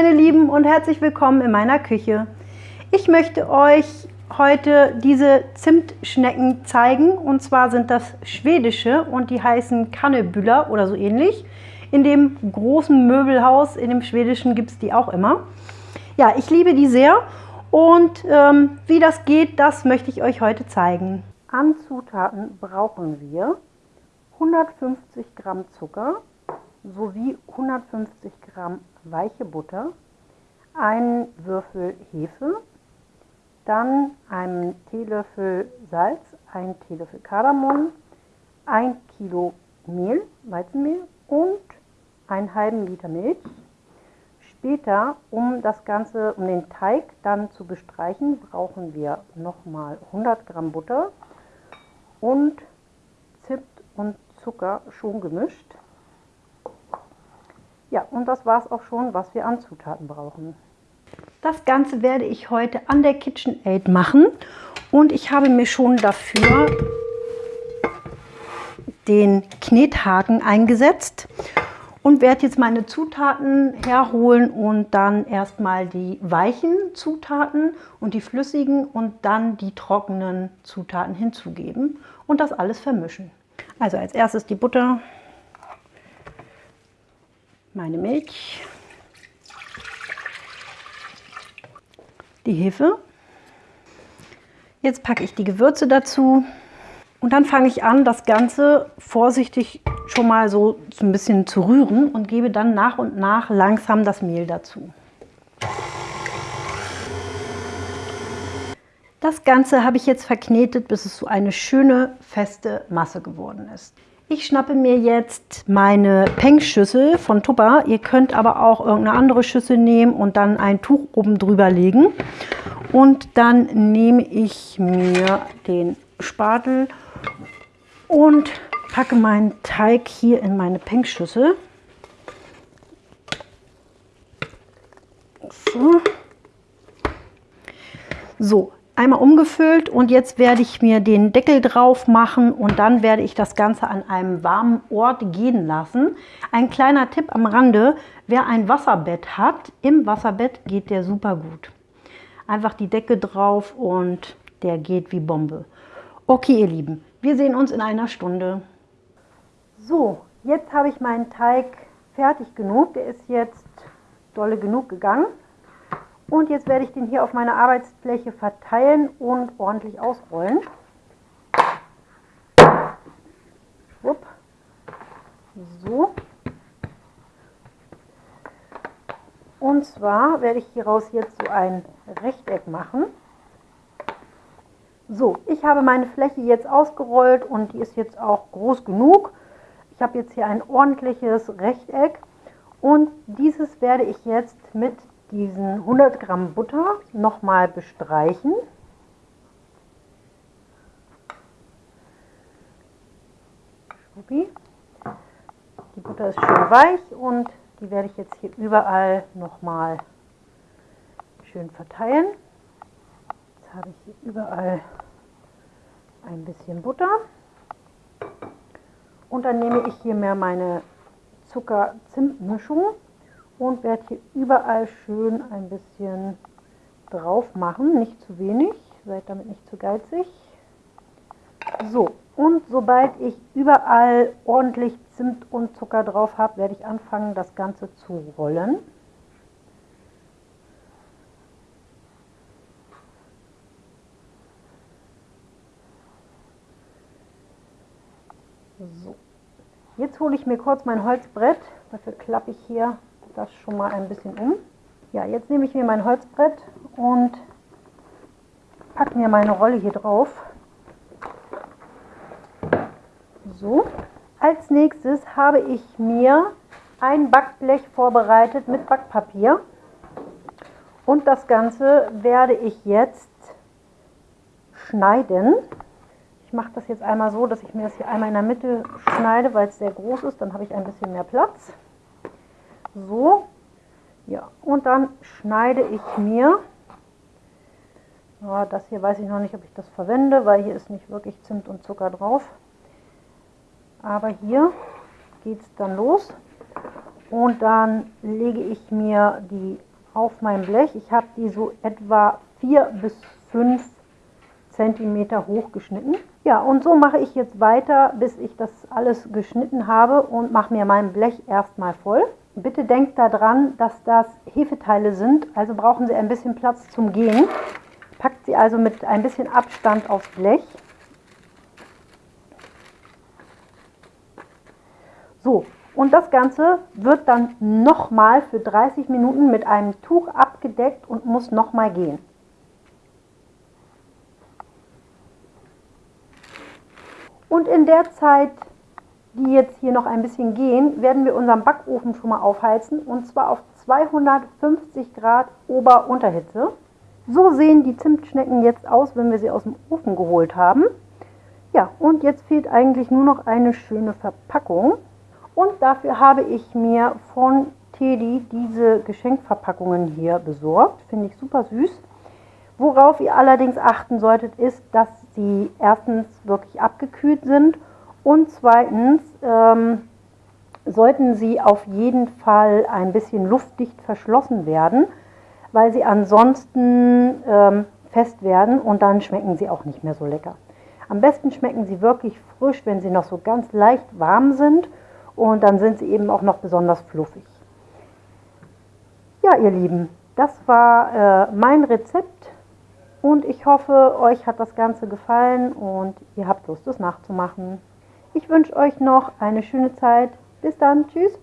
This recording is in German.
meine Lieben und herzlich willkommen in meiner Küche. Ich möchte euch heute diese Zimtschnecken zeigen und zwar sind das schwedische und die heißen Kannebüller oder so ähnlich. In dem großen Möbelhaus, in dem schwedischen gibt es die auch immer. Ja, ich liebe die sehr und ähm, wie das geht, das möchte ich euch heute zeigen. An Zutaten brauchen wir 150 Gramm Zucker sowie 150 Gramm weiche Butter, einen Würfel Hefe, dann einen Teelöffel Salz, einen Teelöffel Kardamom, ein Kilo Mehl, Weizenmehl und einen halben Liter Milch. Später, um das Ganze, um den Teig dann zu bestreichen, brauchen wir nochmal 100 Gramm Butter und Zimt und Zucker schon gemischt. Ja, und das war es auch schon, was wir an Zutaten brauchen. Das Ganze werde ich heute an der KitchenAid machen und ich habe mir schon dafür den Knethaken eingesetzt und werde jetzt meine Zutaten herholen und dann erstmal die weichen Zutaten und die flüssigen und dann die trockenen Zutaten hinzugeben und das alles vermischen. Also als erstes die Butter, meine Milch, die Hefe. Jetzt packe ich die Gewürze dazu und dann fange ich an, das Ganze vorsichtig schon mal so ein bisschen zu rühren und gebe dann nach und nach langsam das Mehl dazu. Das Ganze habe ich jetzt verknetet, bis es so eine schöne, feste Masse geworden ist. Ich schnappe mir jetzt meine Peng-Schüssel von Tupper. Ihr könnt aber auch irgendeine andere Schüssel nehmen und dann ein Tuch oben drüber legen. Und dann nehme ich mir den Spatel und packe meinen Teig hier in meine Peng-Schüssel. So. so, einmal umgefüllt und jetzt werde ich mir den Deckel drauf machen und dann werde ich das Ganze an einem warmen Ort gehen lassen. Ein kleiner Tipp am Rande, wer ein Wasserbett hat, im Wasserbett geht der super gut. Einfach die Decke drauf und der geht wie Bombe. Okay ihr Lieben, wir sehen uns in einer Stunde. So, jetzt habe ich meinen Teig fertig genug. Der ist jetzt dolle genug gegangen. Und jetzt werde ich den hier auf meine Arbeitsfläche verteilen und ordentlich ausrollen. Schwupp. So. Und zwar werde ich hieraus jetzt so ein Rechteck machen. So, ich habe meine Fläche jetzt ausgerollt und die ist jetzt auch groß genug. Ich habe jetzt hier ein ordentliches Rechteck und dieses werde ich jetzt mit diesen 100 Gramm Butter nochmal bestreichen. Die Butter ist schön weich und die werde ich jetzt hier überall nochmal schön verteilen. Jetzt habe ich hier überall ein bisschen Butter. Und dann nehme ich hier mehr meine Zucker-Zimt-Mischung und werde hier überall schön ein bisschen drauf machen, nicht zu wenig, seid damit nicht zu geizig. So, und sobald ich überall ordentlich Zimt und Zucker drauf habe, werde ich anfangen, das Ganze zu rollen. So, jetzt hole ich mir kurz mein Holzbrett, dafür klappe ich hier das schon mal ein bisschen um. Ja, jetzt nehme ich mir mein Holzbrett und packe mir meine Rolle hier drauf. So, als nächstes habe ich mir ein Backblech vorbereitet mit Backpapier. Und das Ganze werde ich jetzt schneiden. Ich mache das jetzt einmal so, dass ich mir das hier einmal in der Mitte schneide, weil es sehr groß ist. Dann habe ich ein bisschen mehr Platz. So, ja, und dann schneide ich mir, ja, das hier weiß ich noch nicht, ob ich das verwende, weil hier ist nicht wirklich Zimt und Zucker drauf. Aber hier geht es dann los und dann lege ich mir die auf mein Blech. Ich habe die so etwa 4 bis 5 cm hoch geschnitten. Ja, und so mache ich jetzt weiter, bis ich das alles geschnitten habe und mache mir mein Blech erstmal voll. Bitte denkt daran, dass das Hefeteile sind, also brauchen Sie ein bisschen Platz zum Gehen. Packt sie also mit ein bisschen Abstand aufs Blech. So, und das Ganze wird dann nochmal für 30 Minuten mit einem Tuch abgedeckt und muss nochmal gehen. Und in der Zeit, die jetzt hier noch ein bisschen gehen, werden wir unseren Backofen schon mal aufheizen und zwar auf 250 Grad Ober-Unterhitze. So sehen die Zimtschnecken jetzt aus, wenn wir sie aus dem Ofen geholt haben. Ja, und jetzt fehlt eigentlich nur noch eine schöne Verpackung. Und dafür habe ich mir von Teddy diese Geschenkverpackungen hier besorgt. Finde ich super süß. Worauf ihr allerdings achten solltet, ist, dass sie erstens wirklich abgekühlt sind und zweitens ähm, sollten sie auf jeden Fall ein bisschen luftdicht verschlossen werden, weil sie ansonsten ähm, fest werden und dann schmecken sie auch nicht mehr so lecker. Am besten schmecken sie wirklich frisch, wenn sie noch so ganz leicht warm sind und dann sind sie eben auch noch besonders fluffig. Ja, ihr Lieben, das war äh, mein Rezept und ich hoffe, euch hat das Ganze gefallen und ihr habt Lust, es nachzumachen. Ich wünsche euch noch eine schöne Zeit. Bis dann, tschüss.